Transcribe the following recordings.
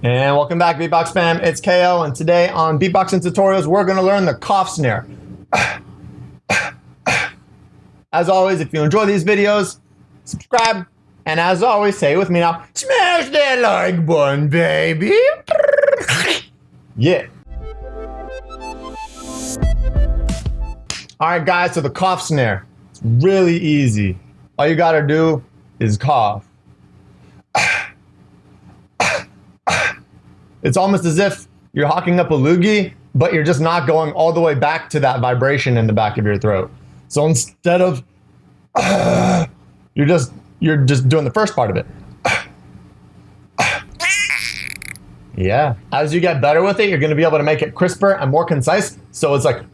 And welcome back, Beatbox fam. It's KO, and today on Beatboxing Tutorials, we're going to learn the cough snare. As always, if you enjoy these videos, subscribe, and as always, say it with me now, smash that like button, baby. Yeah. All right, guys, so the cough snare. It's really easy. All you gotta do is cough. It's almost as if you're hawking up a loogie, but you're just not going all the way back to that vibration in the back of your throat. So instead of you're just you're just doing the first part of it. Yeah. As you get better with it, you're going to be able to make it crisper and more concise. So it's like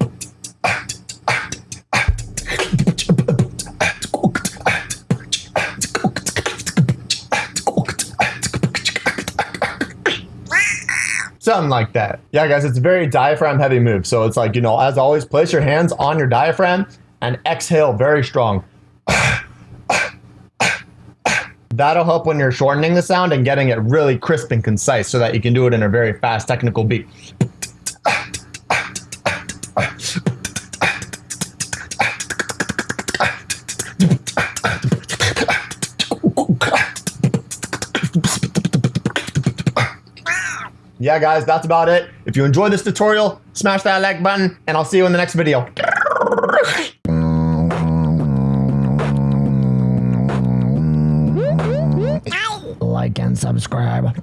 Something like that. Yeah, guys, it's a very diaphragm heavy move. So it's like, you know, as always, place your hands on your diaphragm and exhale very strong. That'll help when you're shortening the sound and getting it really crisp and concise so that you can do it in a very fast technical beat. Yeah, guys, that's about it. If you enjoyed this tutorial, smash that like button, and I'll see you in the next video. Like and subscribe.